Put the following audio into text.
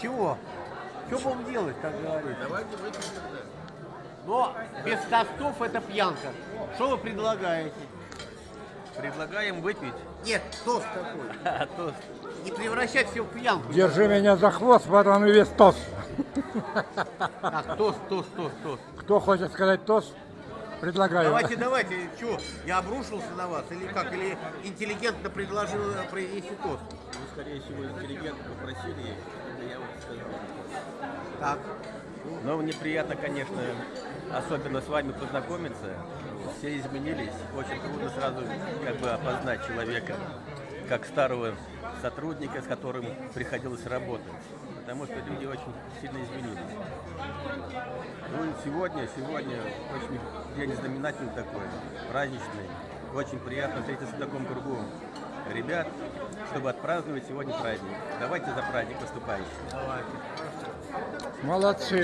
Чего? Что будем делать, как говорится? Давайте тогда. Но без тостов это пьянка. Что вы предлагаете? Предлагаем выпить. Нет, тост такой. А, тост. Не превращать все в пьянку. Держи меня за хвост, потом и весь тост. Так, тост, тост, тост, тост. Кто хочет сказать тост, предлагаю. Давайте, давайте, что, я обрушился на вас или как? Или интеллигентно предложил э, произнести тост? Вы, скорее всего, интеллигентно попросили, это я вот сказал. Так. Но мне приятно, конечно, особенно с вами познакомиться. Все изменились. Очень трудно сразу как бы опознать человека, как старого сотрудника, с которым приходилось работать. Потому что люди очень сильно изменились. Ну и сегодня, сегодня очень день знаменательный такой, праздничный. Очень приятно встретиться в таком кругу ребят, чтобы отпраздновать сегодня праздник. Давайте за праздник выступающим. Давайте. Молодцы.